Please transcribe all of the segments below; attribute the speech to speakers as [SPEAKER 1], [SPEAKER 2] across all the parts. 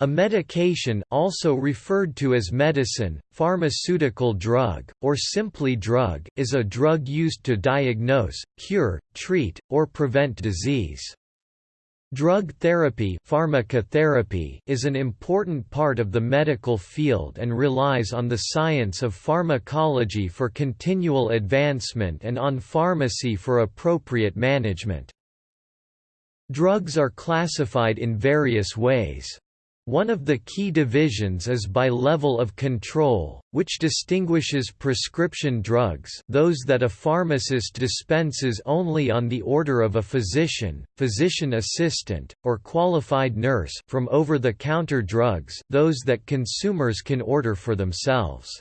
[SPEAKER 1] A medication also referred to as medicine, pharmaceutical drug, or simply drug is a drug used to diagnose, cure, treat, or prevent disease. Drug therapy, pharmacotherapy is an important part of the medical field and relies on the science of pharmacology for continual advancement and on pharmacy for appropriate management. Drugs are classified in various ways. One of the key divisions is by level of control, which distinguishes prescription drugs those that a pharmacist dispenses only on the order of a physician, physician assistant, or qualified nurse from over-the-counter drugs those that consumers can order for themselves.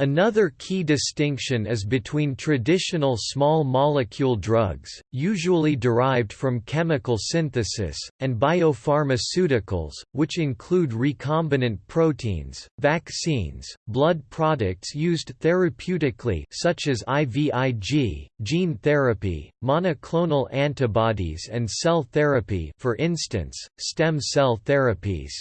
[SPEAKER 1] Another key distinction is between traditional small molecule drugs, usually derived from chemical synthesis, and biopharmaceuticals, which include recombinant proteins, vaccines, blood products used therapeutically such as IVIG, gene therapy, monoclonal antibodies and cell therapy for instance, stem cell therapies.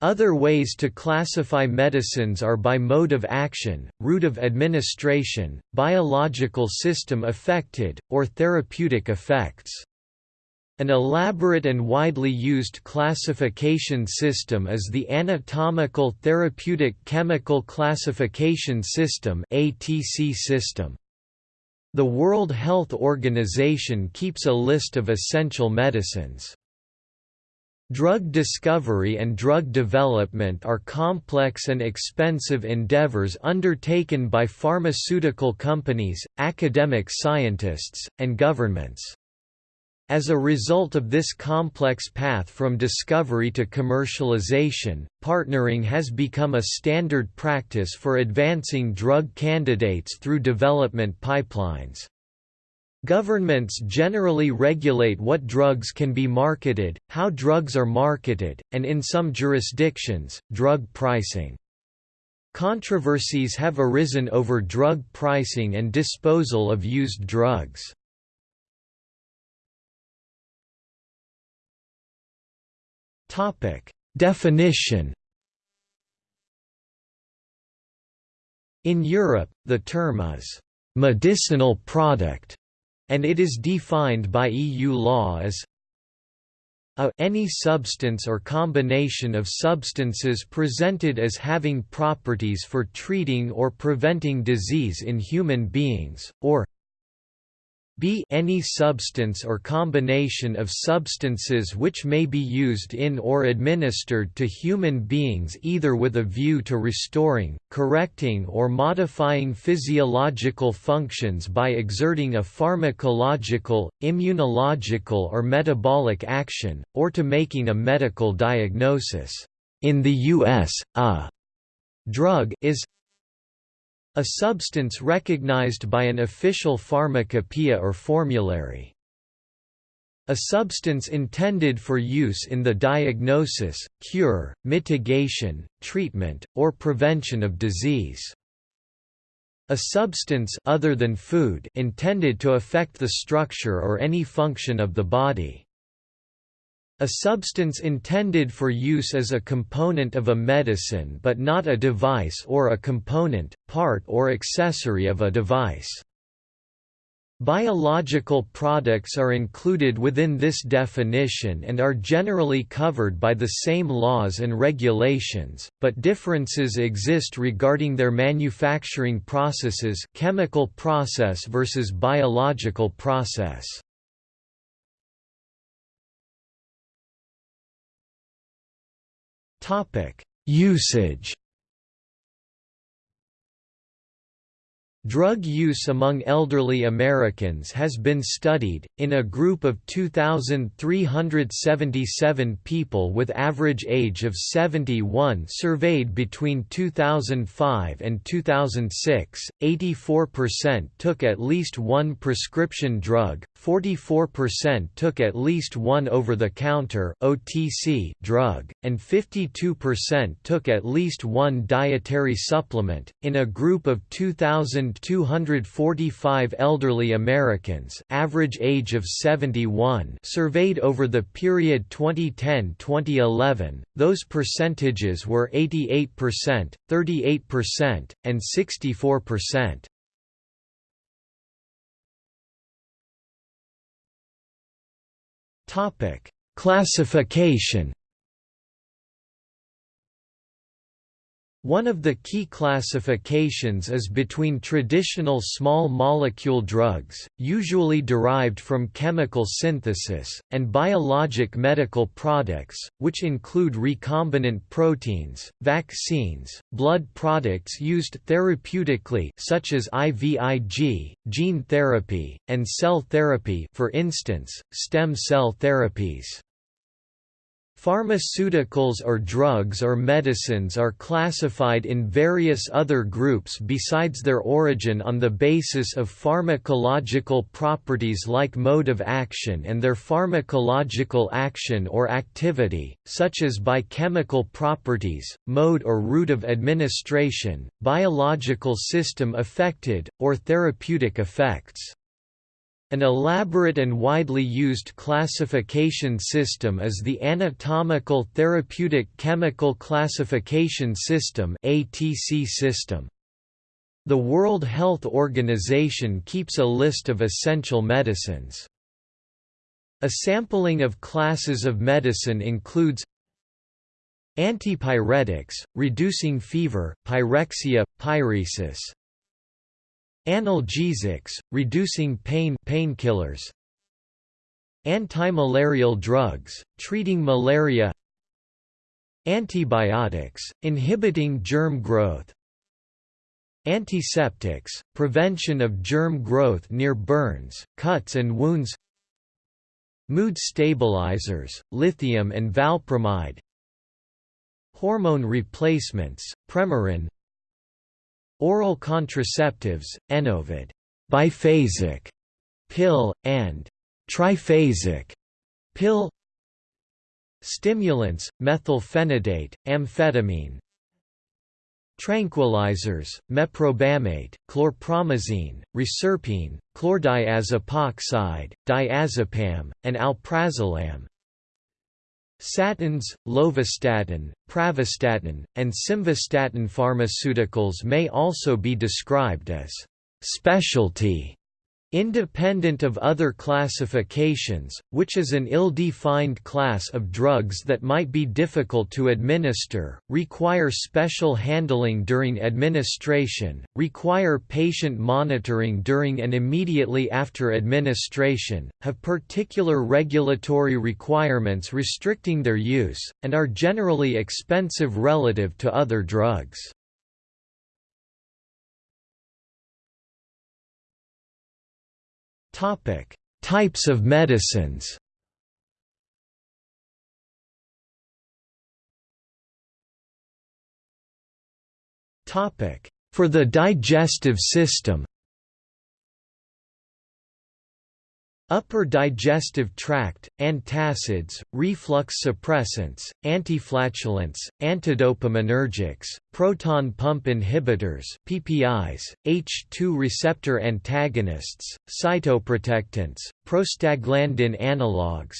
[SPEAKER 1] Other ways to classify medicines are by mode of action, route of administration, biological system affected, or therapeutic effects. An elaborate and widely used classification system is the Anatomical Therapeutic Chemical Classification System (ATC) system. The World Health Organization keeps a list of essential medicines. Drug discovery and drug development are complex and expensive endeavors undertaken by pharmaceutical companies, academic scientists, and governments. As a result of this complex path from discovery to commercialization, partnering has become a standard practice for advancing drug candidates through development pipelines. Governments generally regulate what drugs can be marketed, how drugs are marketed, and in some jurisdictions, drug pricing. Controversies have arisen over drug pricing and disposal of used drugs. Definition In Europe, the term is «medicinal product» and it is defined by EU law as a any substance or combination of substances presented as having properties for treating or preventing disease in human beings, or b any substance or combination of substances which may be used in or administered to human beings either with a view to restoring, correcting or modifying physiological functions by exerting a pharmacological, immunological or metabolic action, or to making a medical diagnosis. In the U.S., a drug is a substance recognized by an official pharmacopoeia or formulary. A substance intended for use in the diagnosis, cure, mitigation, treatment, or prevention of disease. A substance other than food intended to affect the structure or any function of the body. A substance intended for use as a component of a medicine but not a device or a component, part or accessory of a device. Biological products are included within this definition and are generally covered by the same laws and regulations, but differences exist regarding their manufacturing processes chemical process versus biological process. Topic: Usage. Drug use among elderly Americans has been studied, in a group of 2,377 people with average age of 71 surveyed between 2005 and 2006, 84% took at least one prescription drug, 44% took at least one over-the-counter OTC drug, and 52% took at least one dietary supplement. In a group of 2,000 245 elderly Americans average age of 71 surveyed over the period 2010-2011, those percentages were 88%, 38%, and 64%. Topic: Classification One of the key classifications is between traditional small molecule drugs, usually derived from chemical synthesis, and biologic medical products, which include recombinant proteins, vaccines, blood products used therapeutically such as IVIG, gene therapy, and cell therapy for instance, stem cell therapies. Pharmaceuticals or drugs or medicines are classified in various other groups besides their origin on the basis of pharmacological properties like mode of action and their pharmacological action or activity, such as biochemical properties, mode or route of administration, biological system affected, or therapeutic effects. An elaborate and widely used classification system is the Anatomical Therapeutic Chemical Classification System (ATC) system. The World Health Organization keeps a list of essential medicines. A sampling of classes of medicine includes Antipyretics, reducing fever, pyrexia, pyresis, Analgesics, reducing pain painkillers. Antimalarial drugs, treating malaria. Antibiotics, inhibiting germ growth. Antiseptics, prevention of germ growth near burns, cuts and wounds. Mood stabilizers, lithium and valpromide. Hormone replacements, Premarin, Oral contraceptives, Enovid biphasic pill, and triphasic pill. Stimulants, methylphenidate, amphetamine. Tranquilizers, meprobamate, chlorpromazine, reserpine, chlordiazepoxide, diazepam, and alprazolam Statins, lovastatin, pravastatin, and simvastatin pharmaceuticals may also be described as specialty Independent of other classifications, which is an ill-defined class of drugs that might be difficult to administer, require special handling during administration, require patient monitoring during and immediately after administration, have particular regulatory requirements restricting their use, and are generally expensive relative to other drugs. Topic: Types of medicines. Topic: For the digestive system. Upper digestive tract, antacids, reflux suppressants, antiflatulents, antidopaminergics, proton pump inhibitors PPIs, H2 receptor antagonists, cytoprotectants, prostaglandin analogues,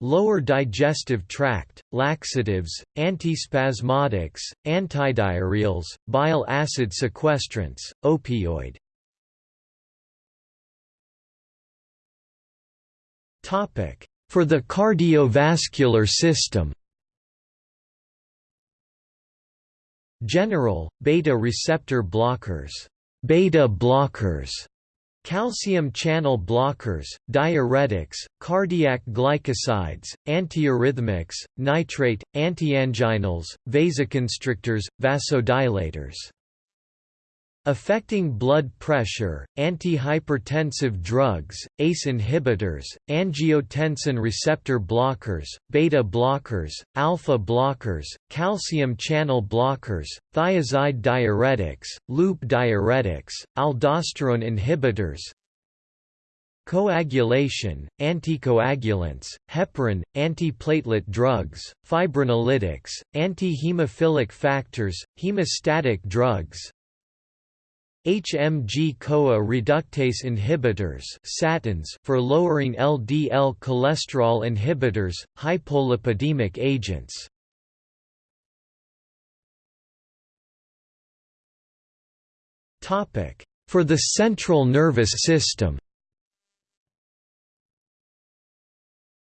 [SPEAKER 1] Lower digestive tract, laxatives, antispasmodics, antidiarrheals, bile acid sequestrants, opioid For the cardiovascular system. General, beta receptor blockers, beta blockers, calcium channel blockers, diuretics, cardiac glycosides, antiarrhythmics, nitrate, antianginals, vasoconstrictors, vasodilators Affecting blood pressure, antihypertensive drugs, ACE inhibitors, angiotensin receptor blockers, beta blockers, alpha blockers, calcium channel blockers, thiazide diuretics, loop diuretics, aldosterone inhibitors, Coagulation, anticoagulants, heparin, antiplatelet drugs, fibrinolytics, antihemophilic factors, hemostatic drugs, HMG-CoA reductase inhibitors statins for lowering LDL cholesterol inhibitors, hypolipidemic agents. For the central nervous system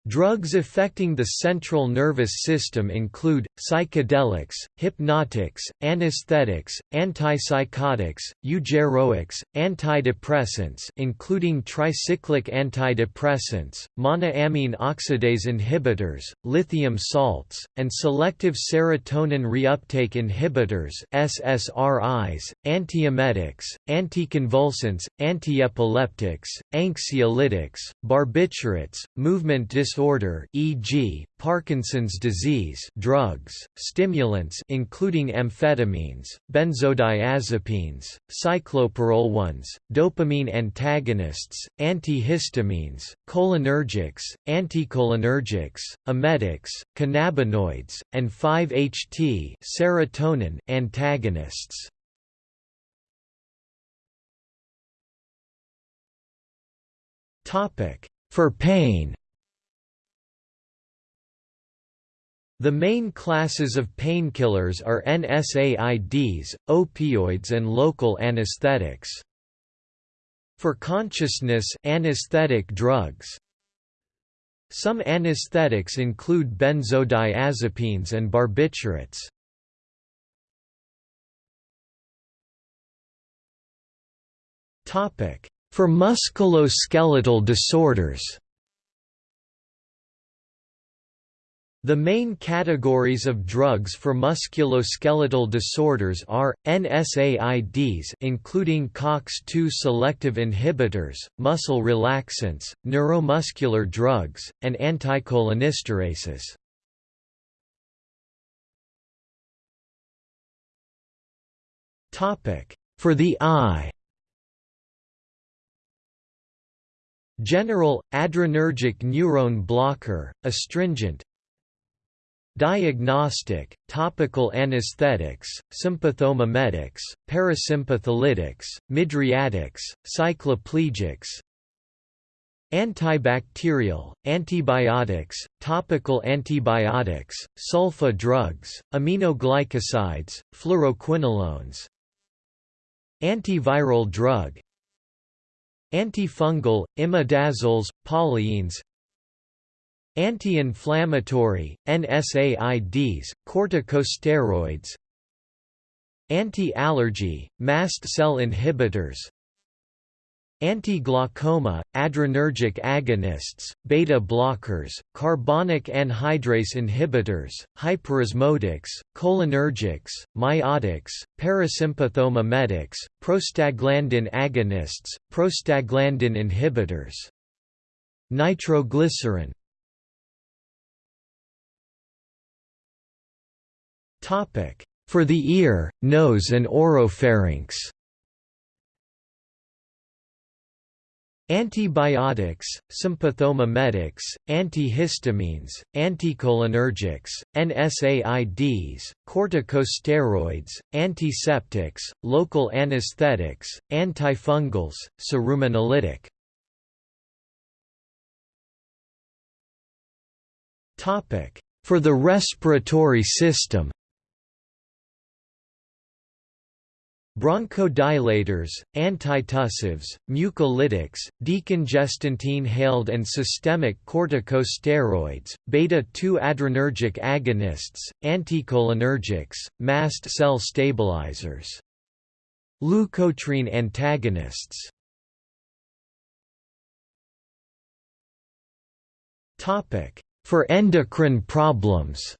[SPEAKER 1] Drugs affecting the central nervous system include, psychedelics, hypnotics, anesthetics, antipsychotics, eugeroics, antidepressants including tricyclic antidepressants, monoamine oxidase inhibitors, lithium salts, and selective serotonin reuptake inhibitors SSRIs, antiemetics, anticonvulsants, antiepileptics, anxiolytics, barbiturates, movement disorders disorder e.g., Parkinson's disease drugs, stimulants including amphetamines, benzodiazepines, cyclopyrrolones, dopamine antagonists, antihistamines, cholinergics, anticholinergics, emetics, cannabinoids, and 5-HT serotonin antagonists. Topic: For pain The main classes of painkillers are NSAIDs, opioids and local anesthetics. For consciousness anesthetic drugs, some anesthetics include benzodiazepines and barbiturates. For musculoskeletal disorders The main categories of drugs for musculoskeletal disorders are NSAIDs including COX-2 selective inhibitors, muscle relaxants, neuromuscular drugs, and anticholinesterases. Topic: For the eye General, adrenergic neuron blocker, astringent, Diagnostic, topical anesthetics, sympathomimetics, parasympatholytics, mydriatics, cycloplegics Antibacterial, antibiotics, topical antibiotics, sulfa drugs, aminoglycosides, fluoroquinolones Antiviral drug Antifungal, imidazoles, polyenes Anti-inflammatory, NSAIDs, corticosteroids Anti-allergy, mast cell inhibitors Anti-glaucoma, adrenergic agonists, beta blockers, carbonic anhydrase inhibitors, hyperosmotics, cholinergics, miotics, parasympathomimetics, prostaglandin agonists, prostaglandin inhibitors. Nitroglycerin For the ear, nose and oropharynx. Antibiotics, sympathomimetics, antihistamines, anticholinergics, NSAIDs, corticosteroids, antiseptics, local anesthetics, antifungals, cerumenolytic. For the respiratory system Bronchodilators, antitussives, mucolytics, decongestants inhaled and systemic corticosteroids, beta-2 adrenergic agonists, anticholinergics, mast cell stabilizers. Leukotriene antagonists For endocrine problems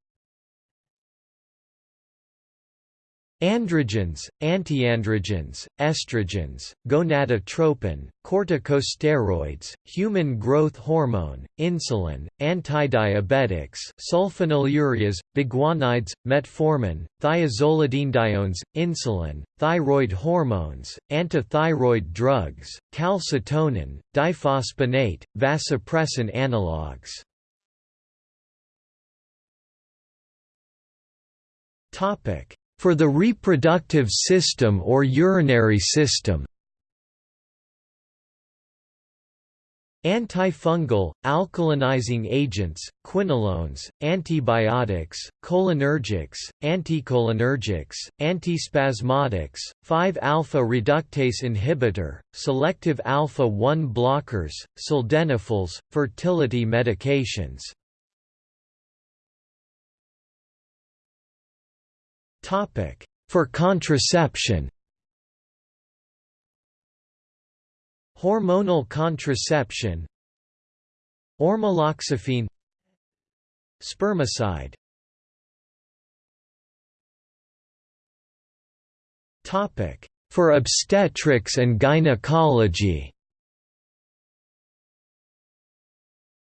[SPEAKER 1] Androgens, antiandrogens, estrogens, gonadotropin, corticosteroids, human growth hormone, insulin, antidiabetics, sulfonylureas, biguanides, metformin, thiazolidinediones, insulin, thyroid hormones, antithyroid drugs, calcitonin, diphosphonate, vasopressin analogues. For the reproductive system or urinary system Antifungal, alkalinizing agents, quinolones, antibiotics, cholinergics, anticholinergics, antispasmodics, 5-alpha reductase inhibitor, selective alpha-1 blockers, sildenafils, fertility medications. For contraception. Hormonal contraception. Ormeloxifene. Spermicide. Topic: For obstetrics and gynecology.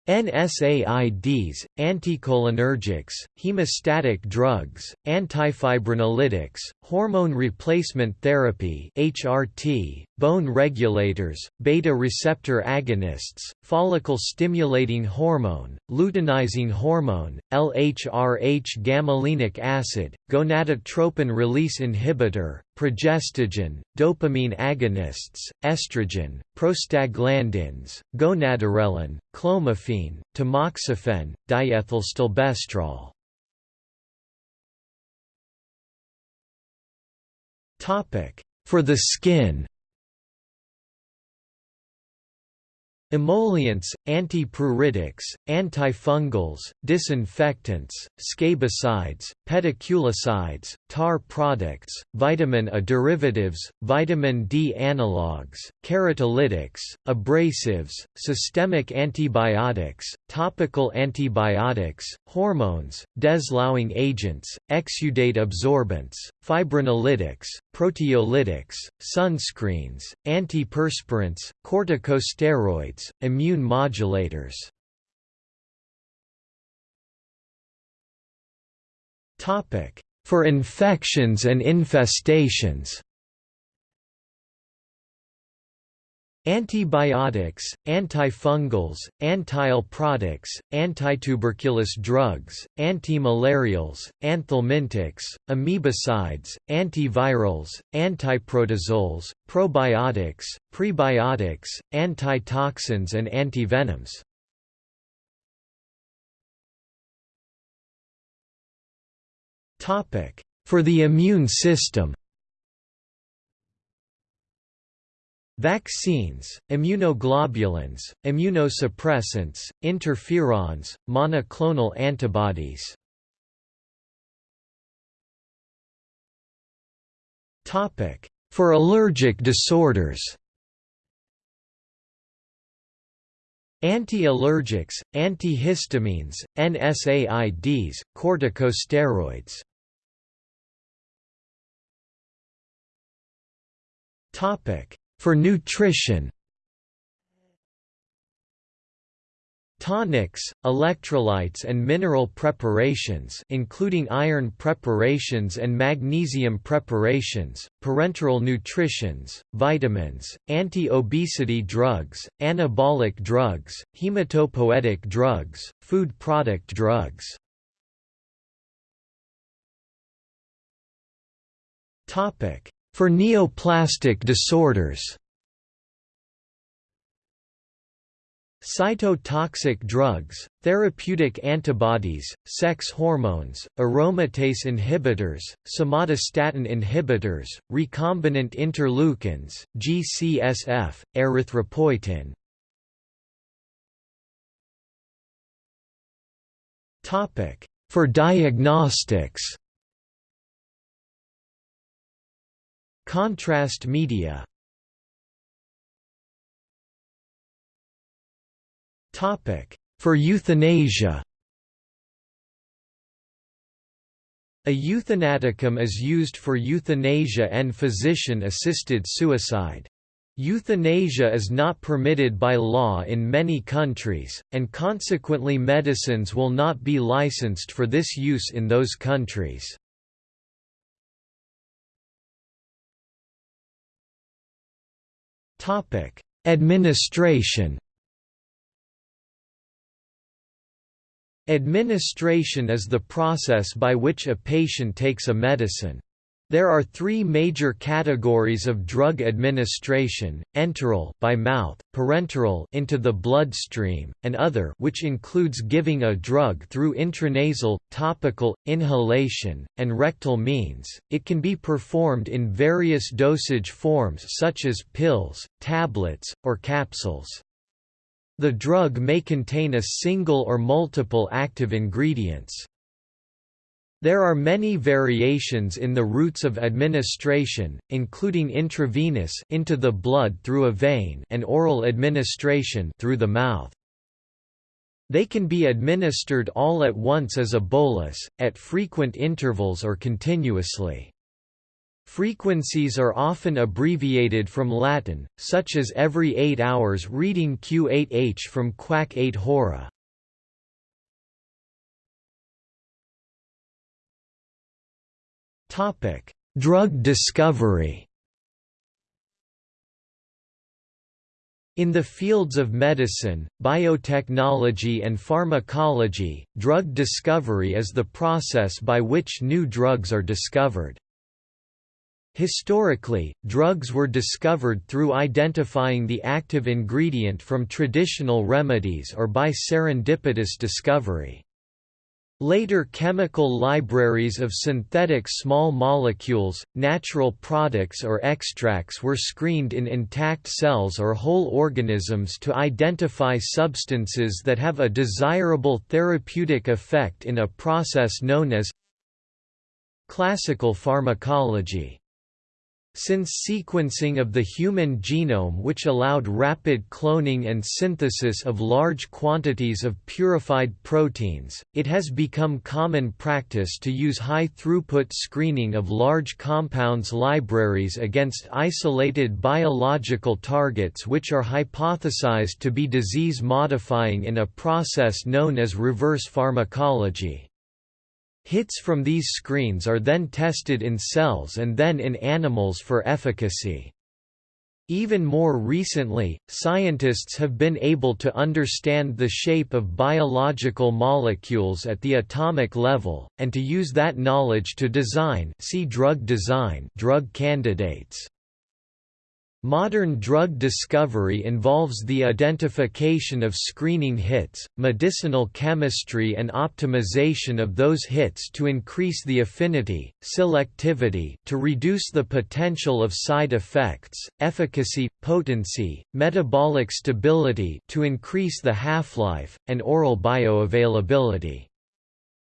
[SPEAKER 1] NSAIDs, anticholinergics, hemostatic drugs, antifibrinolytics, hormone replacement therapy (HRT), bone regulators, beta receptor agonists, follicle stimulating hormone, luteinizing hormone, LHRH gamolenic acid, gonadotropin release inhibitor, progestogen, dopamine agonists, estrogen, prostaglandins, gonadorelin, clomiphene, tamoxifen, diethylstilbestrol. For the skin Emollients, antipruritics, antifungals, disinfectants, scabicides, pediculicides, tar products, vitamin A derivatives, vitamin D analogues, keratolytics, abrasives, systemic antibiotics, topical antibiotics, hormones, desloughing agents, exudate absorbents, fibrinolytics, proteolytics, sunscreens, antiperspirants, corticosteroids, immune modulators. For infections and infestations Antibiotics, antifungals, antial products, antituberculous drugs, antimalarials, anthelmintics, amoebicides, antivirals, antiprotozoals, probiotics, prebiotics, antitoxins and antivenoms. For the immune system Vaccines, immunoglobulins, immunosuppressants, interferons, monoclonal antibodies. For allergic disorders Anti-allergics, antihistamines, NSAIDs, corticosteroids for nutrition Tonics, electrolytes and mineral preparations including iron preparations and magnesium preparations, parenteral nutritions, vitamins, anti-obesity drugs, anabolic drugs, hematopoietic drugs, food product drugs. For neoplastic disorders Cytotoxic drugs, therapeutic antibodies, sex hormones, aromatase inhibitors, somatostatin inhibitors, recombinant interleukins, GCSF, erythropoietin. For diagnostics Contrast media For euthanasia A euthanaticum is used for euthanasia and physician-assisted suicide. Euthanasia is not permitted by law in many countries, and consequently medicines will not be licensed for this use in those countries. Topic: Administration. Administration is the process by which a patient takes a medicine. There are three major categories of drug administration: enteral by mouth, parenteral into the bloodstream, and other, which includes giving a drug through intranasal, topical, inhalation, and rectal means. It can be performed in various dosage forms such as pills, tablets, or capsules. The drug may contain a single or multiple active ingredients. There are many variations in the routes of administration, including intravenous into the blood through a vein and oral administration through the mouth. They can be administered all at once as a bolus, at frequent intervals or continuously. Frequencies are often abbreviated from Latin, such as every 8 hours reading Q8H from quaque 8 Hora. Topic: Drug discovery. In the fields of medicine, biotechnology and pharmacology, drug discovery is the process by which new drugs are discovered. Historically, drugs were discovered through identifying the active ingredient from traditional remedies or by serendipitous discovery. Later chemical libraries of synthetic small molecules, natural products or extracts were screened in intact cells or whole organisms to identify substances that have a desirable therapeutic effect in a process known as classical pharmacology. Since sequencing of the human genome which allowed rapid cloning and synthesis of large quantities of purified proteins, it has become common practice to use high-throughput screening of large compounds libraries against isolated biological targets which are hypothesized to be disease-modifying in a process known as reverse pharmacology. Hits from these screens are then tested in cells and then in animals for efficacy. Even more recently, scientists have been able to understand the shape of biological molecules at the atomic level, and to use that knowledge to design see drug design drug candidates. Modern drug discovery involves the identification of screening hits, medicinal chemistry and optimization of those hits to increase the affinity, selectivity to reduce the potential of side effects, efficacy, potency, metabolic stability to increase the half-life, and oral bioavailability.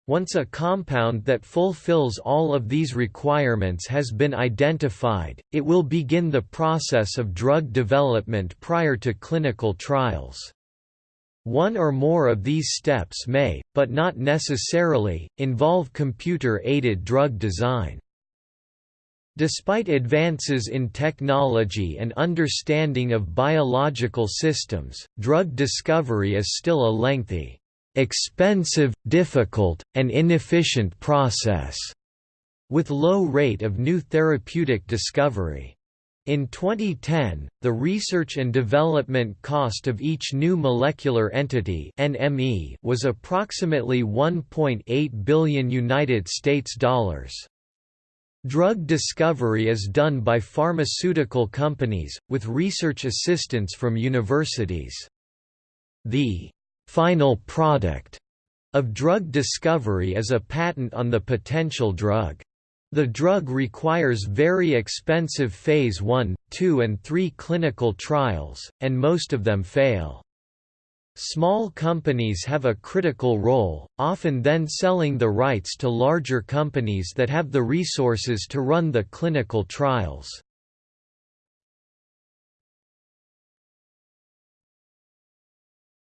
[SPEAKER 1] Once a compound that fulfills all of these requirements has been identified, it will begin the process of drug development prior to clinical trials. One or more of these steps may, but not necessarily, involve computer-aided drug design. Despite advances in technology and understanding of biological systems, drug discovery is still a lengthy expensive, difficult, and inefficient process, with low rate of new therapeutic discovery. In 2010, the research and development cost of each new molecular entity (NME) was approximately 1.8 billion United States dollars. Drug discovery is done by pharmaceutical companies with research assistance from universities. The final product of drug discovery is a patent on the potential drug. The drug requires very expensive phase 1, 2 and 3 clinical trials, and most of them fail. Small companies have a critical role, often then selling the rights to larger companies that have the resources to run the clinical trials.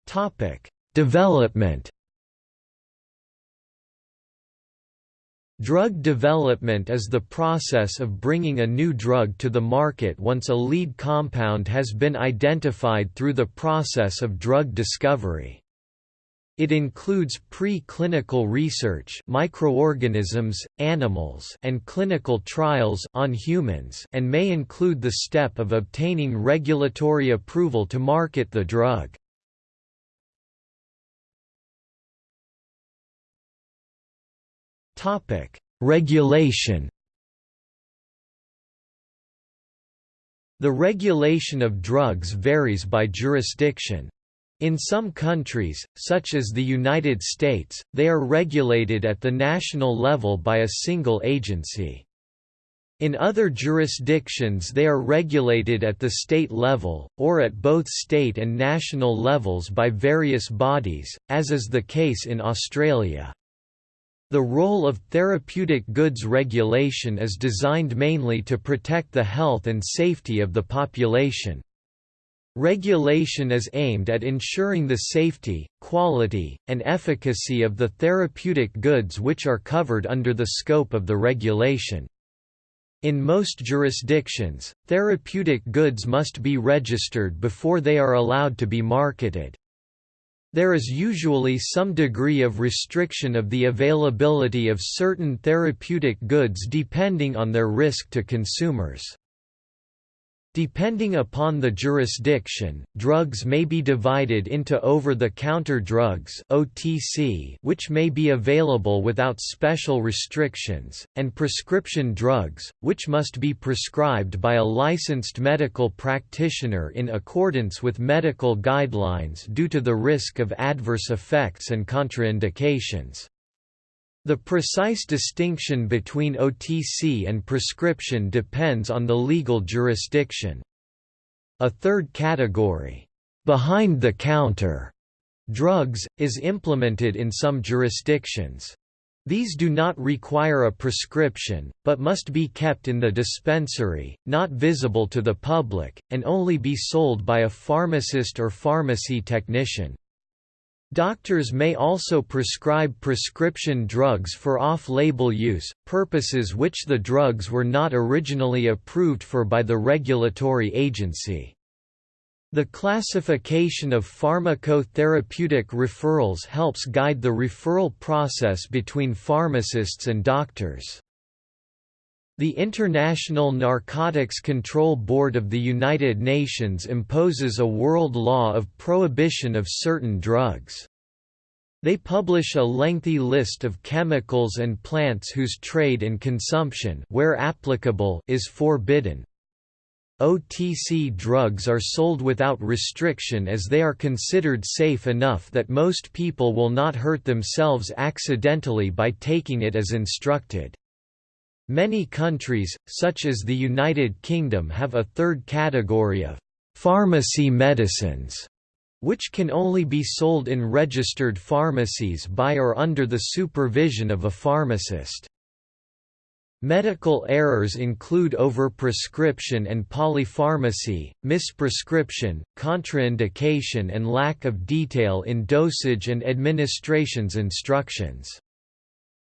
[SPEAKER 1] Topic: Development. Drug development is the process of bringing a new drug to the market once a lead compound has been identified through the process of drug discovery. It includes pre-clinical research microorganisms, animals and clinical trials on humans and may include the step of obtaining regulatory approval to market the drug. Topic: Regulation. The regulation of drugs varies by jurisdiction. In some countries, such as the United States, they are regulated at the national level by a single agency. In other jurisdictions they are regulated at the state level, or at both state and national levels by various bodies, as is the case in Australia. The role of therapeutic goods regulation is designed mainly to protect the health and safety of the population. Regulation is aimed at ensuring the safety, quality, and efficacy of the therapeutic goods which are covered under the scope of the regulation. In most jurisdictions, therapeutic goods must be registered before they are allowed to be marketed. There is usually some degree of restriction of the availability of certain therapeutic goods depending on their risk to consumers. Depending upon the jurisdiction, drugs may be divided into over-the-counter drugs (OTC), which may be available without special restrictions, and prescription drugs, which must be prescribed by a licensed medical practitioner in accordance with medical guidelines due to the risk of adverse effects and contraindications. The precise distinction between OTC and prescription depends on the legal jurisdiction. A third category, behind-the-counter drugs, is implemented in some jurisdictions. These do not require a prescription, but must be kept in the dispensary, not visible to the public, and only be sold by a pharmacist or pharmacy technician. Doctors may also prescribe prescription drugs for off-label use, purposes which the drugs were not originally approved for by the regulatory agency. The classification of pharmacotherapeutic referrals helps guide the referral process between pharmacists and doctors. The International Narcotics Control Board of the United Nations imposes a world law of prohibition of certain drugs. They publish a lengthy list of chemicals and plants whose trade and consumption where applicable is forbidden. OTC drugs are sold without restriction as they are considered safe enough that most people will not hurt themselves accidentally by taking it as instructed. Many countries, such as the United Kingdom have a third category of «pharmacy medicines» which can only be sold in registered pharmacies by or under the supervision of a pharmacist. Medical errors include overprescription and polypharmacy, misprescription, contraindication and lack of detail in dosage and administration's instructions.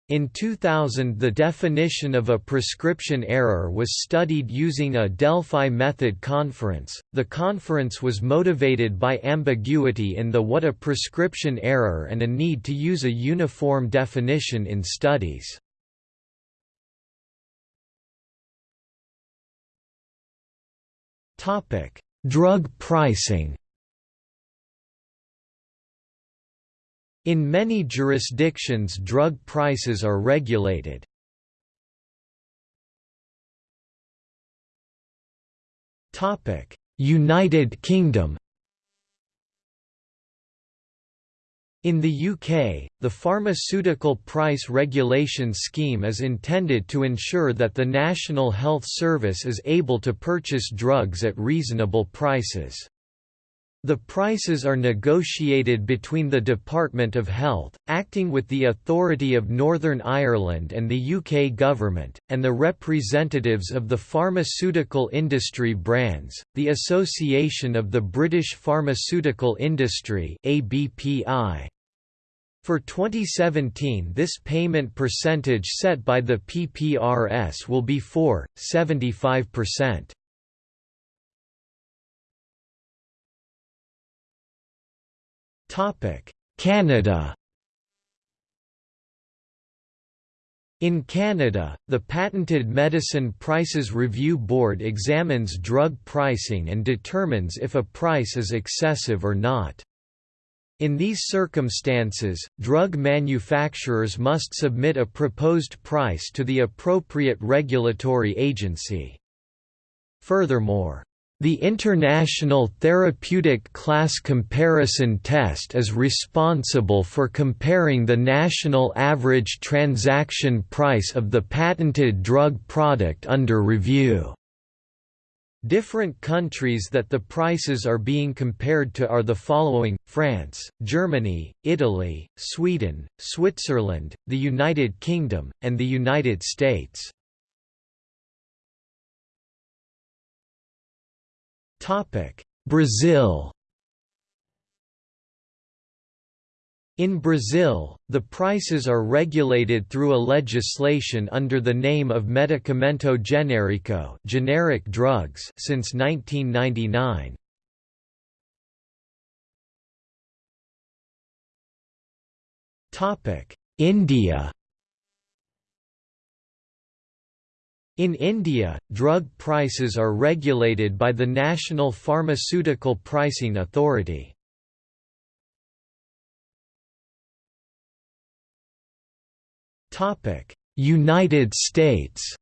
[SPEAKER 1] In 2000 the definition of a prescription error was studied using a Delphi method conference. The conference was motivated by ambiguity in the what a prescription error and a need to use a uniform definition in studies. Topic: Drug pricing. In many jurisdictions drug prices are regulated. United Kingdom In the UK, the Pharmaceutical Price Regulation Scheme is intended to ensure that the National Health Service is able to purchase drugs at reasonable prices. The prices are negotiated between the Department of Health, acting with the Authority of Northern Ireland and the UK Government, and the representatives of the pharmaceutical industry brands, the Association of the British Pharmaceutical Industry ABPI. For 2017 this payment percentage set by the PPRS will be 4.75%. Canada In Canada, the Patented Medicine Prices Review Board examines drug pricing and determines if a price is excessive or not. In these circumstances, drug manufacturers must submit a proposed price to the appropriate regulatory agency. Furthermore, The International Therapeutic Class Comparison Test is responsible for comparing the national average transaction price of the patented drug product under review. Different countries that the prices are being compared to are the following, France, Germany, Italy, Sweden, Switzerland, the United Kingdom, and the United States. Brazil. In Brazil, the prices are regulated through a legislation under the name of Medicamento Genérico generic drugs since 1999. India In India, drug prices are regulated by the National Pharmaceutical Pricing Authority. United States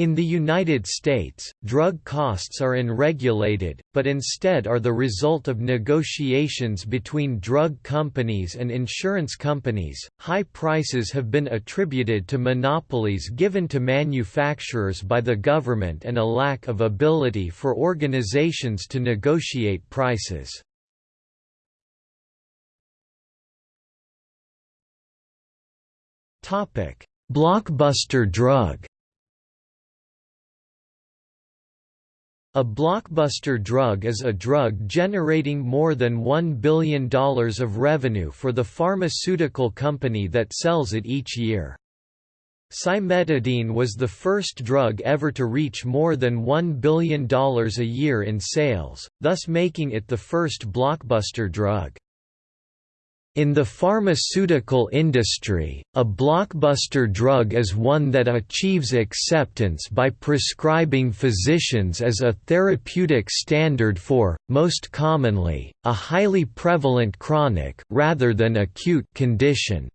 [SPEAKER 1] In the United States, drug costs are unregulated, but instead are the result of negotiations between drug companies and insurance companies. High prices have been attributed to monopolies given to manufacturers by the government and a lack of ability for organizations to negotiate prices. Topic: Blockbuster drug A blockbuster drug is a drug generating more than $1 billion of revenue for the pharmaceutical company that sells it each year. Cimetidine was the first drug ever to reach more than $1 billion a year in sales, thus making it the first blockbuster drug. In the pharmaceutical industry, a blockbuster drug is one that achieves acceptance by prescribing physicians as a therapeutic standard for, most commonly, a highly prevalent chronic rather than acute condition.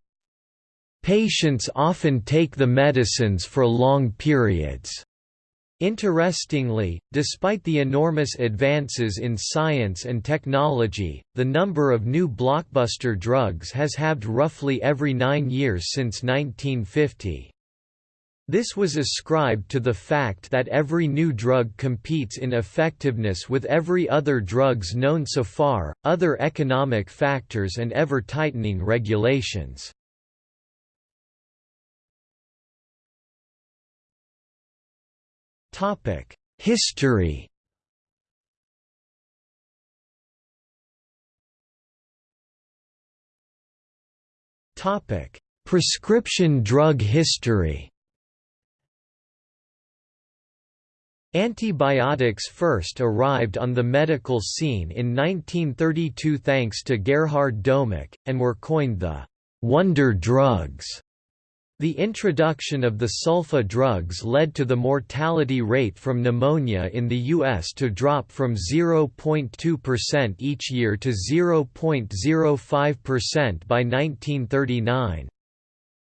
[SPEAKER 1] Patients often take the medicines for long periods. Interestingly, despite the enormous advances in science and technology, the number of new blockbuster drugs has halved roughly every nine years since 1950. This was ascribed to the fact that every new drug competes in effectiveness with every other drugs known so far, other economic factors and ever-tightening regulations. History Topic: Prescription drug history. Antibiotics first arrived on the medical scene in 1932 thanks to Gerhard Domagk, and were coined the «wonder drugs» The introduction of the sulfa drugs led to the mortality rate from pneumonia in the U.S. to drop from 0.2% each year to 0.05% by 1939.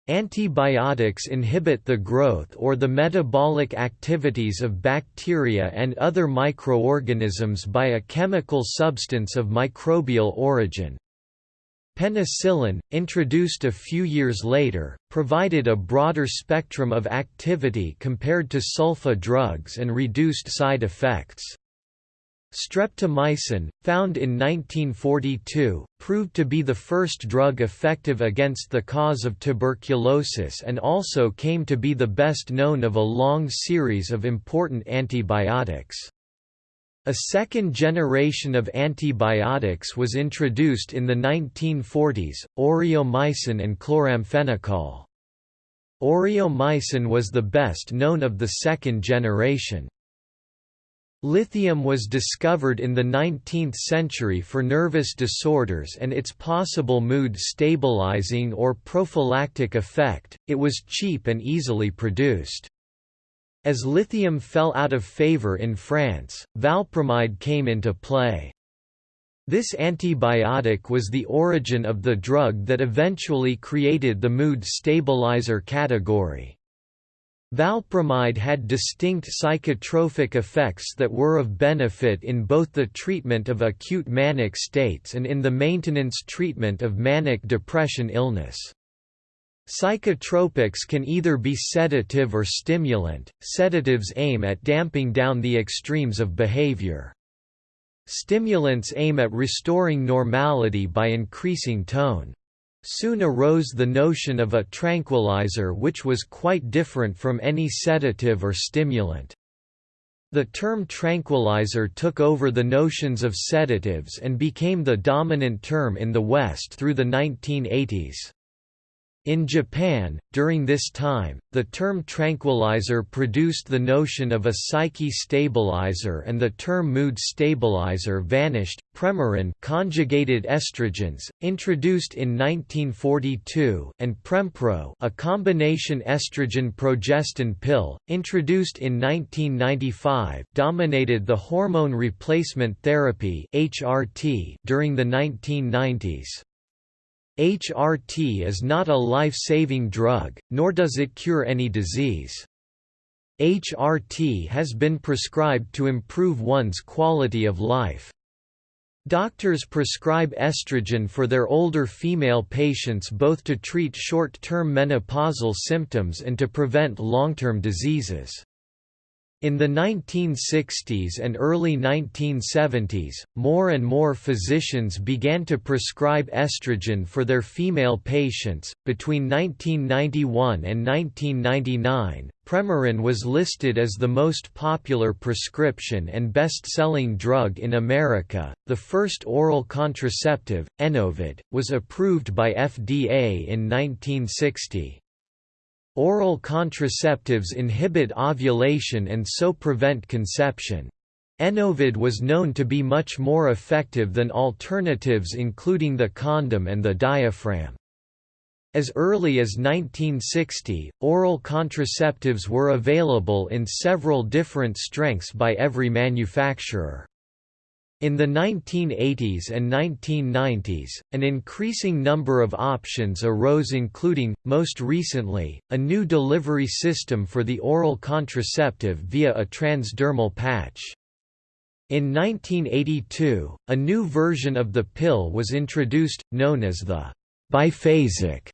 [SPEAKER 1] Antibiotics inhibit the growth or the metabolic activities of bacteria and other microorganisms by a chemical substance of microbial origin. Penicillin, introduced a few years later, provided a broader spectrum of activity compared to sulfa drugs and reduced side effects. Streptomycin, found in 1942, proved to be the first drug effective against the cause of tuberculosis and also came to be the best known of a long series of important antibiotics. A second generation of antibiotics was introduced in the 1940s, aureomycin and chloramphenicol. Aureomycin was the best known of the second generation. Lithium was discovered in the 19th century for nervous disorders and its possible mood stabilizing or prophylactic effect. It was cheap and easily produced. As lithium fell out of favor in France, valpromide came into play. This antibiotic was the origin of the drug that eventually created the mood stabilizer category. Valpromide had distinct psychotropic effects that were of benefit in both the treatment of acute manic states and in the maintenance treatment of manic depression illness. Psychotropics can either be sedative or stimulant. Sedatives aim at damping down the extremes of behavior. Stimulants aim at restoring normality by increasing tone. Soon arose the notion of a tranquilizer which was quite different from any sedative or stimulant. The term tranquilizer took over the notions of sedatives and became the dominant term in the West through the 1980s. In Japan, during this time, the term tranquilizer produced the notion of a psyche stabilizer and the term mood stabilizer vanished. Premarin conjugated estrogens, introduced in 1942, and Prempro, a combination estrogen-progestin pill, introduced in 1995, dominated the hormone replacement therapy (HRT) during the 1990s. HRT is not a life-saving drug, nor does it cure any disease. HRT has been prescribed to improve one's quality of life. Doctors prescribe estrogen for their older female patients both to treat short-term menopausal symptoms and to prevent long-term diseases. In the 1960s and early 1970s, more and more physicians began to prescribe estrogen for their female patients. Between 1991 and 1999, Premarin was listed as the most popular prescription and best selling drug in America. The first oral contraceptive, Enovid, was approved by FDA in 1960. Oral contraceptives inhibit ovulation and so prevent conception. Enovid was known to be much more effective than alternatives including the condom and the diaphragm. As early as 1960, oral contraceptives were available in several different strengths by every manufacturer. In the 1980s and 1990s, an increasing number of options arose including, most recently, a new delivery system for the oral contraceptive via a transdermal patch. In 1982, a new version of the pill was introduced, known as the biphasic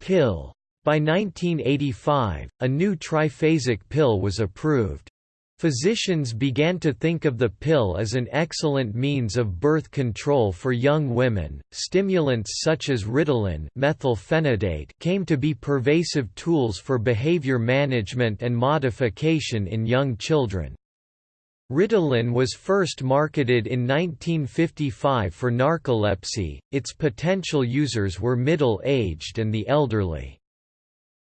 [SPEAKER 1] pill. By 1985, a new triphasic pill was approved. Physicians began to think of the pill as an excellent means of birth control for young women. Stimulants such as Ritalin methylphenidate came to be pervasive tools for behavior management and modification in young children. Ritalin was first marketed in 1955 for narcolepsy, its potential users were middle-aged and the elderly.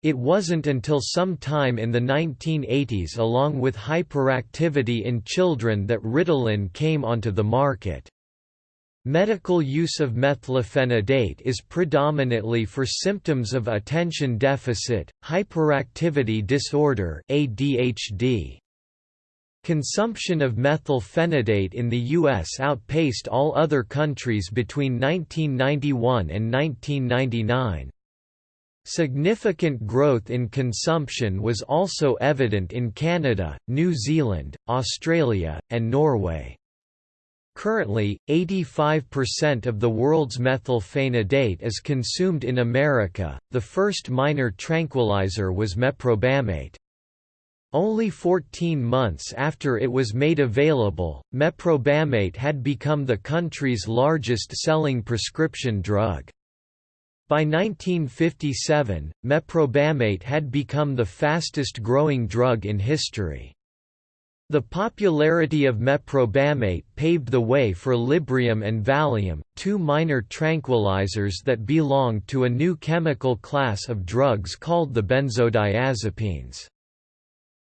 [SPEAKER 1] It wasn't until some time in the 1980s along with hyperactivity in children that Ritalin came onto the market. Medical use of methylphenidate is predominantly for symptoms of attention deficit, hyperactivity disorder ADHD. Consumption of methylphenidate in the U.S. outpaced all other countries between 1991 and 1999. Significant growth in consumption was also evident in Canada, New Zealand, Australia, and Norway. Currently, 85% of the world's methylphenidate is consumed in America. The first minor tranquilizer was meprobamate. Only 14 months after it was made available, meprobamate had become the country's largest selling prescription drug. By 1957, meprobamate had become the fastest growing drug in history. The popularity of meprobamate paved the way for Librium and Valium, two minor tranquilizers that belonged to a new chemical class of drugs called the benzodiazepines.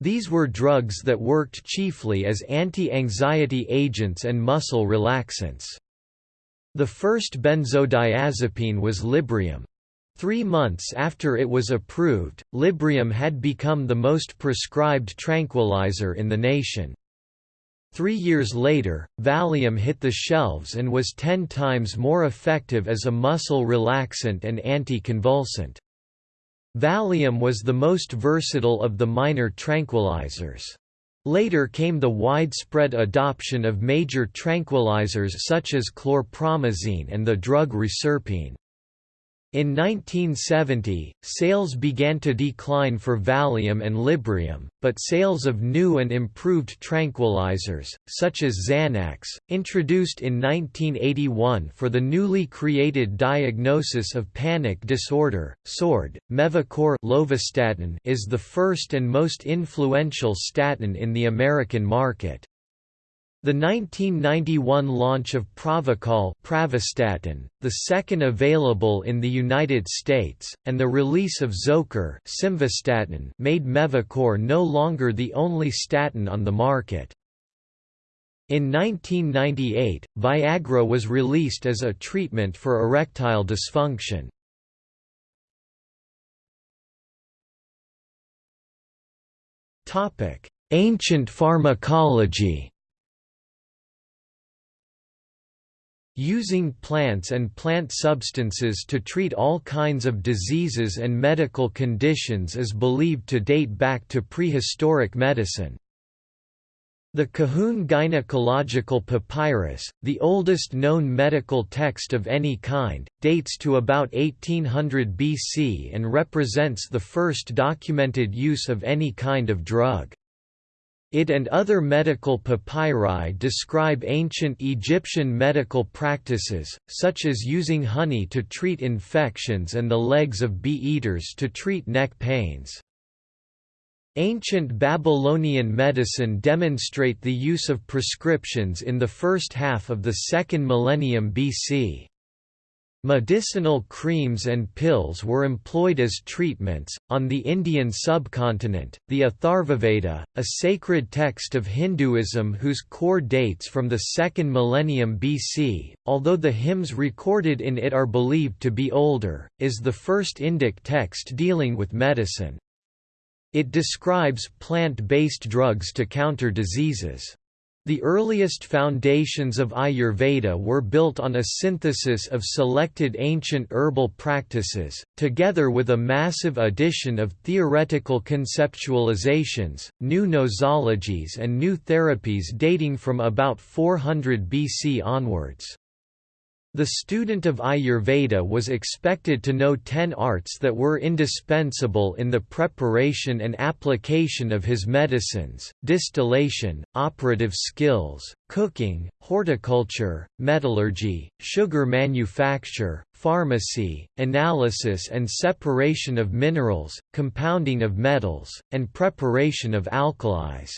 [SPEAKER 1] These were drugs that worked chiefly as anti-anxiety agents and muscle relaxants. The first benzodiazepine was Librium. Three months after it was approved, Librium had become the most prescribed tranquilizer in the nation. Three years later, Valium hit the shelves and was ten times more effective as a muscle relaxant and anticonvulsant. Valium was the most versatile of the minor tranquilizers. Later came the widespread adoption of major tranquilizers such as chlorpromazine and the drug reserpine. In 1970, sales began to decline for Valium and Librium, but sales of new and improved tranquilizers, such as Xanax, introduced in 1981 for the newly created diagnosis of panic disorder, SORD, Mevacor lovastatin is the first and most influential statin in the American market. The 1991 launch of Pravachol Pravastatin, the second available in the United States, and the release of Zocor Simvastatin made Mevacor no longer the only statin on the market. In 1998, Viagra was released as a treatment for erectile dysfunction. Ancient pharmacology Using plants and plant substances to treat all kinds of diseases and medical conditions is believed to date back to prehistoric medicine. The Kahun Gynecological Papyrus, the oldest known medical text of any kind, dates to about 1800 BC and represents the first documented use of any kind of drug. It and other medical papyri describe ancient Egyptian medical practices, such as using honey to treat infections and the legs of bee-eaters to treat neck pains. Ancient Babylonian medicine demonstrate the use of prescriptions in the first half of the second millennium BC. Medicinal creams and pills were employed as treatments. On the Indian subcontinent, the Atharvaveda, a sacred text of Hinduism whose core dates from the second millennium BC, although the hymns recorded in it are believed to be older, is the first Indic text dealing with medicine. It describes plant-based drugs to counter diseases. The earliest foundations of Ayurveda were built on a synthesis of selected ancient herbal practices, together with a massive addition of theoretical conceptualizations, new nosologies and new therapies dating from about 400 BC onwards. The student of Ayurveda was expected to know ten arts that were indispensable in the preparation and application of his medicines, distillation, operative skills, cooking, horticulture, metallurgy, sugar manufacture, pharmacy, analysis and separation of minerals, compounding of metals, and preparation of alkalis.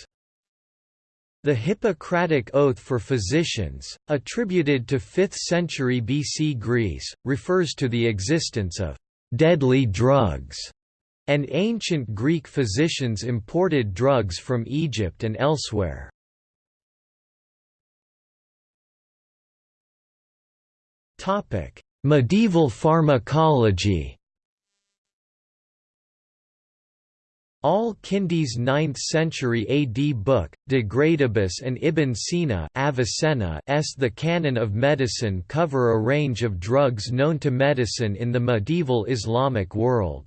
[SPEAKER 1] The Hippocratic Oath for Physicians, attributed to 5th century BC Greece, refers to the existence of «deadly drugs», and ancient Greek physicians imported drugs from Egypt and elsewhere. Medieval pharmacology Al-Kindi's 9th-century AD book, De Gradibus and Ibn Sina Avicenna's The Canon of Medicine cover a range of drugs known to medicine in the medieval Islamic world.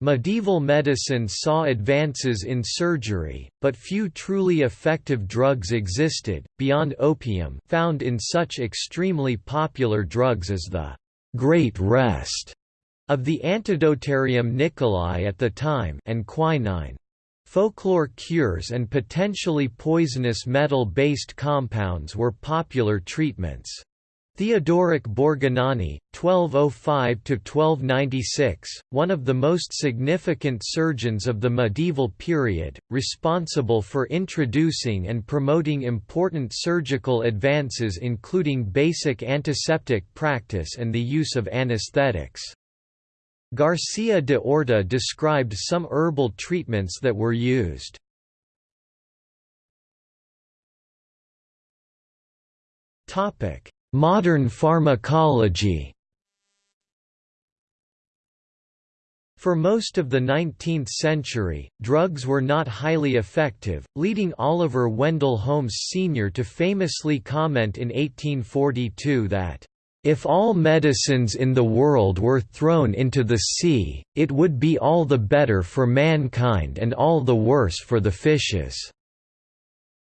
[SPEAKER 1] Medieval medicine saw advances in surgery, but few truly effective drugs existed, beyond opium found in such extremely popular drugs as the «Great Rest» of the Antidotarium Nicolai at the time and quinine. Folklore cures and potentially poisonous metal-based compounds were popular treatments. Theodoric Borgognoni, 1205–1296, one of the most significant surgeons of the medieval period, responsible for introducing and promoting important surgical advances including basic antiseptic practice and the use of anesthetics. Garcia de Orta described some herbal treatments that were used. Modern pharmacology For most of the 19th century, drugs were not highly effective, leading Oliver Wendell Holmes Sr. to famously comment in 1842 that If all medicines in the world were thrown into the sea, it would be all the better for mankind and all the worse for the fishes."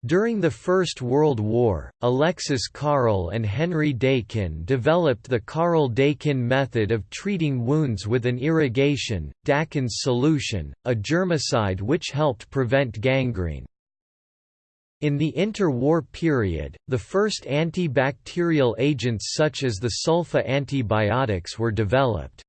[SPEAKER 1] During the First World War, Alexis Carrel and Henry Dakin developed the Carrel-Dakin method of treating wounds with an irrigation, Dakin's solution, a germicide which helped prevent gangrene. In the interwar period, the first antibacterial agents such as the sulfa antibiotics were developed.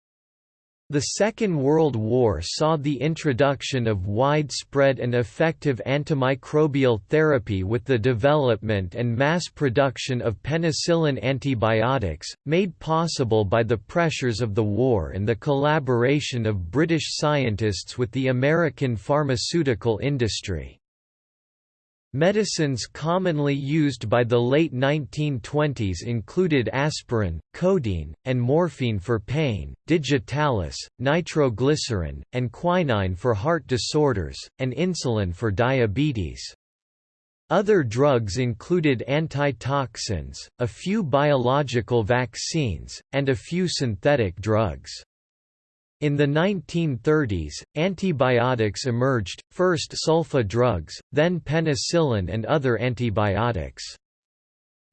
[SPEAKER 1] The Second World War saw the introduction of widespread and effective antimicrobial therapy with the development and mass production of penicillin antibiotics, made possible by the pressures of the war and the collaboration of British scientists with the American pharmaceutical industry. Medicines commonly used by the late 1920s included aspirin, codeine, and morphine for pain, digitalis, nitroglycerin, and quinine for heart disorders, and insulin for diabetes. Other drugs included antitoxins, a few biological vaccines, and a few synthetic drugs. In the 1930s, antibiotics emerged, first sulfa drugs, then penicillin and other antibiotics.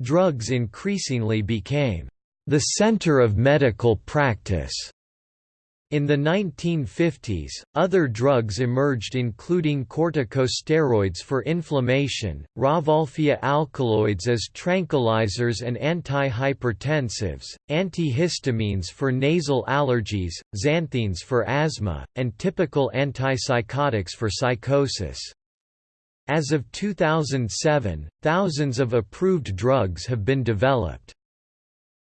[SPEAKER 1] Drugs increasingly became the center of medical practice in the 1950s, other drugs emerged including corticosteroids for inflammation, Rauwolfia alkaloids as tranquilizers and antihypertensives, antihistamines for nasal allergies, xanthines for asthma, and typical antipsychotics for psychosis. As of 2007, thousands of approved drugs have been developed.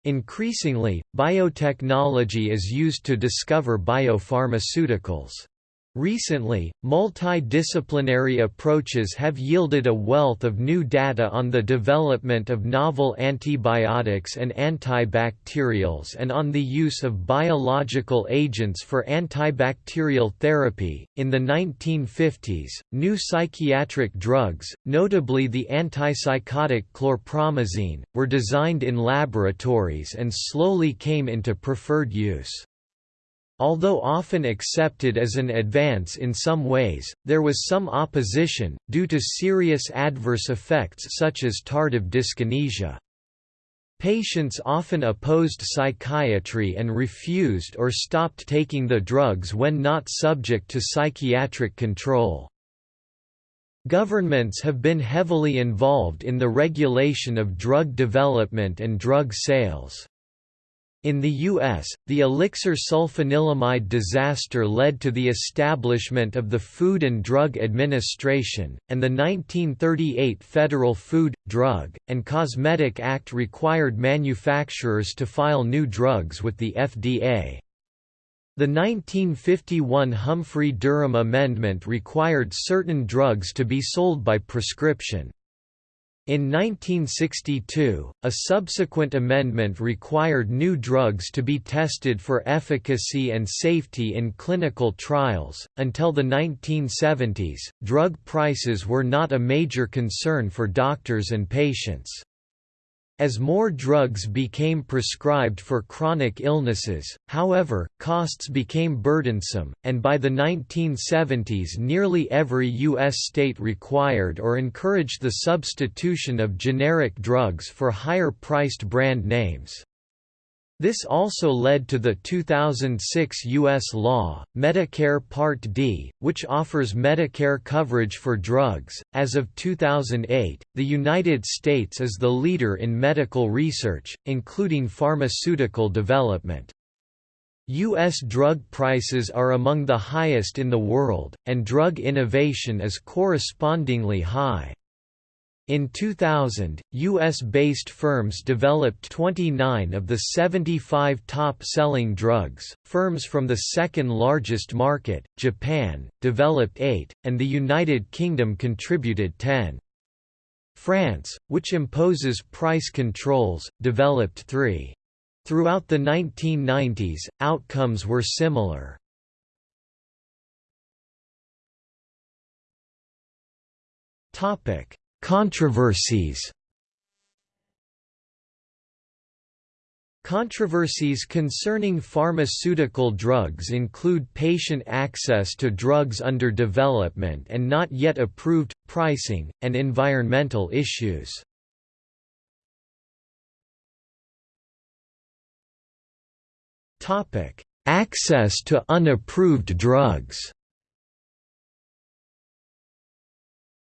[SPEAKER 1] Increasingly, biotechnology is used to discover biopharmaceuticals. Recently, multidisciplinary approaches have yielded a wealth of new data on the development of novel antibiotics and antibacterials and on the use of biological agents for antibacterial therapy. In the 1950s, new psychiatric drugs, notably the antipsychotic chlorpromazine, were designed in laboratories and slowly came into preferred use. Although often accepted as an advance in some ways, there was some opposition, due to serious adverse effects such as tardive dyskinesia. Patients often opposed psychiatry and refused or stopped taking the drugs when not subject to psychiatric control. Governments have been heavily involved in the regulation of drug development and drug sales. In the U.S., the elixir sulfanilamide disaster led to the establishment of the Food and Drug Administration, and the 1938 Federal Food, Drug, and Cosmetic Act required manufacturers to file new drugs with the FDA. The 1951 Humphrey-Durham Amendment required certain drugs to be sold by prescription. In 1962, a subsequent amendment required new drugs to be tested for efficacy and safety in clinical trials. Until the 1970s, drug prices were not a major concern for doctors and patients. As more drugs became prescribed for chronic illnesses, however, costs became burdensome, and by the 1970s nearly every U.S. state required or encouraged the substitution of generic drugs for higher-priced brand names. This also led to the 2006 U.S. law, Medicare Part D, which offers Medicare coverage for drugs. As of 2008, the United States is the leader in medical research, including pharmaceutical development. U.S. drug prices are among the highest in the world, and drug innovation is correspondingly high. In 2000, U.S.-based firms developed 29 of the 75 top-selling drugs, firms from the second-largest market, Japan, developed 8, and the United Kingdom contributed 10. France, which imposes price controls, developed 3. Throughout the 1990s, outcomes were similar. Topic Controversies Controversies concerning pharmaceutical drugs include patient access to drugs under development and not yet approved, pricing, and environmental issues. Access to unapproved drugs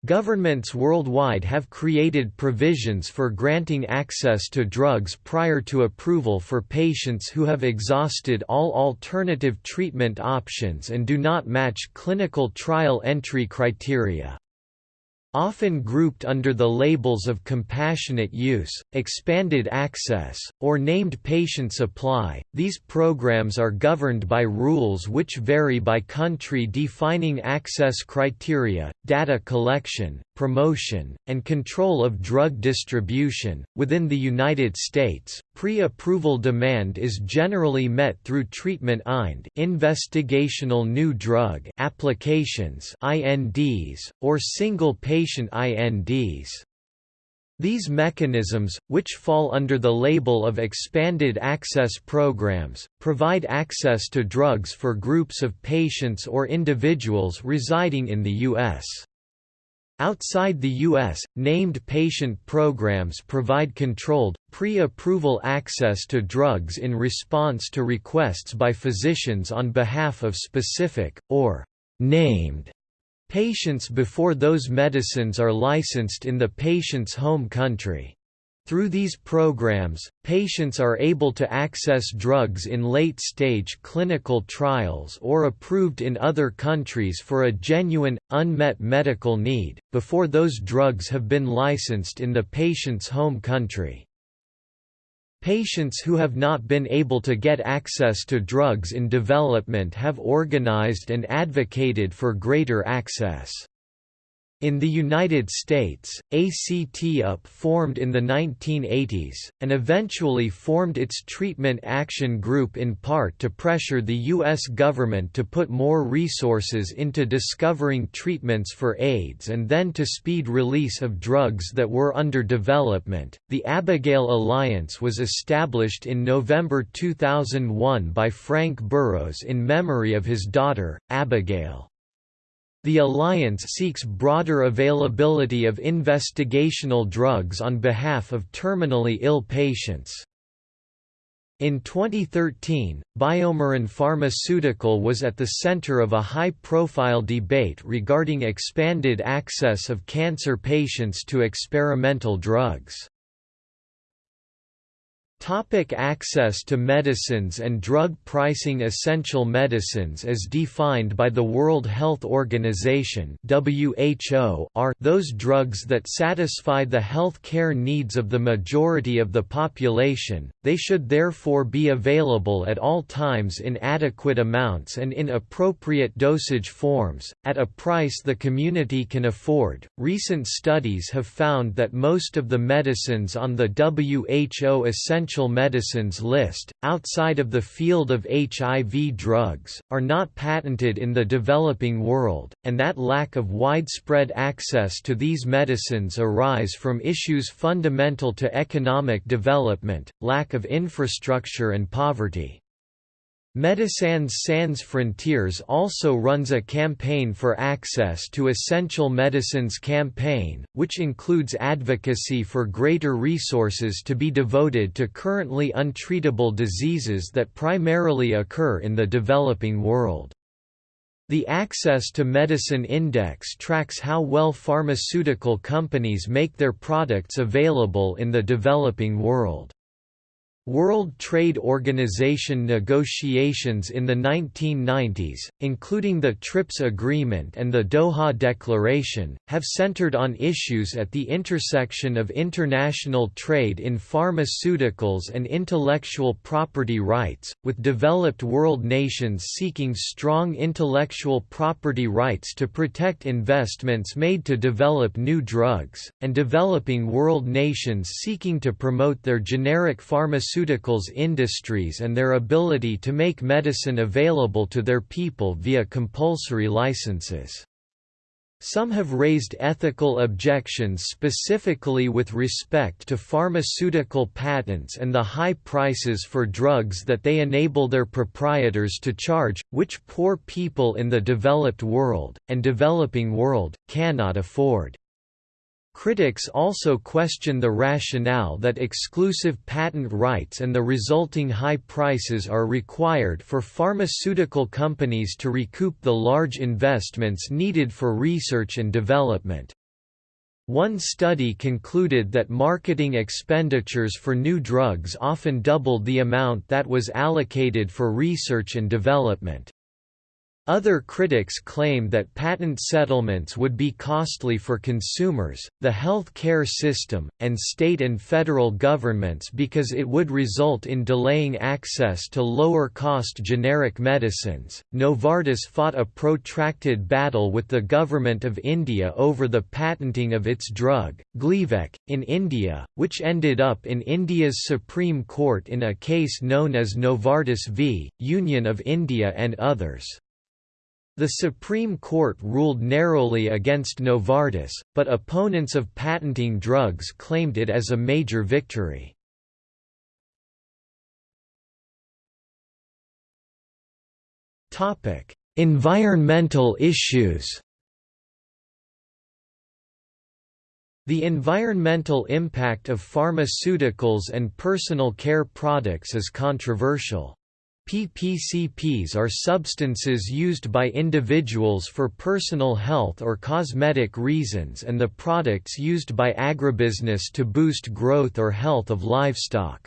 [SPEAKER 1] Governments worldwide have created provisions for granting access to drugs prior to approval for patients who have exhausted all alternative treatment options and do not match clinical trial entry criteria. Often grouped under the labels of compassionate use, expanded access, or named patient supply, these programs are governed by rules which vary by country defining access criteria, data collection, promotion, and control of drug distribution. Within the United States, pre-approval demand is generally met through treatment IND, investigational new drug applications, INDs, or single patient INDs. These mechanisms, which fall under the label of expanded access programs, provide access to drugs for groups of patients or individuals residing in the U.S. Outside the U.S., named patient programs provide controlled, pre-approval access to drugs in response to requests by physicians on behalf of specific, or named, patients before those medicines are licensed in the patient's home country. Through these programs, patients are able to access drugs in late-stage clinical trials or approved in other countries for a genuine, unmet medical need, before those drugs have been licensed in the patient's home country. Patients who have not been able to get access to drugs in development have organized and advocated for greater access. In the United States, ACT-UP formed in the 1980s, and eventually formed its Treatment Action Group in part to pressure the U.S. government to put more resources into discovering treatments for AIDS and then to speed release of drugs that were under development. The Abigail Alliance was established in November 2001 by Frank Burroughs in memory of his daughter, Abigail. The alliance seeks broader availability of investigational drugs on behalf of terminally ill patients. In 2013, BioMarin Pharmaceutical was at the center of a high-profile debate regarding expanded access of cancer patients to experimental drugs. Topic access to medicines and drug pricing Essential medicines as defined by the World Health Organization WHO are those drugs that satisfy the health care needs of the majority of the population, they should therefore be available at all times in adequate amounts and in appropriate dosage forms, at a price the community can afford. Recent studies have found that most of the medicines on the WHO Essential essential medicines list, outside of the field of HIV drugs, are not patented in the developing world, and that lack of widespread access to these medicines arise from issues fundamental to economic development, lack of infrastructure and poverty. Médecins Sans Frontières also runs a campaign for access to essential medicines campaign, which includes advocacy for greater resources to be devoted to currently untreatable diseases that primarily occur in the developing world. The Access to Medicine Index tracks how well pharmaceutical companies make their products available in the developing world. World Trade Organization negotiations in the 1990s, including the TRIPS Agreement and the Doha Declaration, have centered on issues at the intersection of international trade in pharmaceuticals and intellectual property rights, with developed world nations seeking strong intellectual property rights to protect investments made to develop new drugs, and developing world nations seeking to promote their generic pharmaceuticals pharmaceuticals industries and their ability to make medicine available to their people via compulsory licenses. Some have raised ethical objections specifically with respect to pharmaceutical patents and the high prices for drugs that they enable their proprietors to charge, which poor people in the developed world, and developing world, cannot afford. Critics also question the rationale that exclusive patent rights and the resulting high prices are required for pharmaceutical companies to recoup the large investments needed for research and development. One study concluded that marketing expenditures for new drugs often doubled the amount that was allocated for research and development. Other critics claim that patent settlements would be costly for consumers, the health care system, and state and federal governments because it would result in delaying access to lower cost generic medicines. Novartis fought a protracted battle with the Government of India over the patenting of its drug, Gleevec, in India, which ended up in India's Supreme Court in a case known as Novartis v. Union of India and others. The Supreme Court ruled narrowly against Novartis, but opponents of patenting drugs claimed it as a major victory. environmental issues The environmental impact of pharmaceuticals and personal care products is controversial. PPCPs are substances used by individuals for personal health or cosmetic reasons and the products used by agribusiness to boost growth or health of livestock.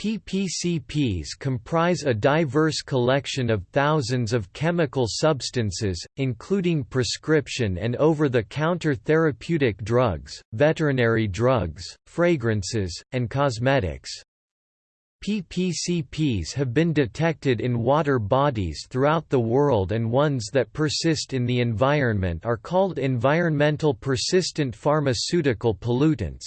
[SPEAKER 1] PPCPs comprise a diverse collection of thousands of chemical substances, including prescription and over-the-counter therapeutic drugs, veterinary drugs, fragrances, and cosmetics. PPCPs have been detected in water bodies throughout the world and ones that persist in the environment are called environmental persistent pharmaceutical pollutants.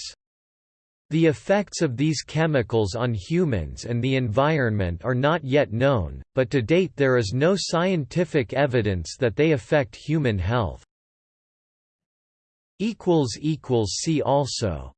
[SPEAKER 1] The effects of these chemicals on humans and the environment are not yet known, but to date there is no scientific evidence that they affect human health. See also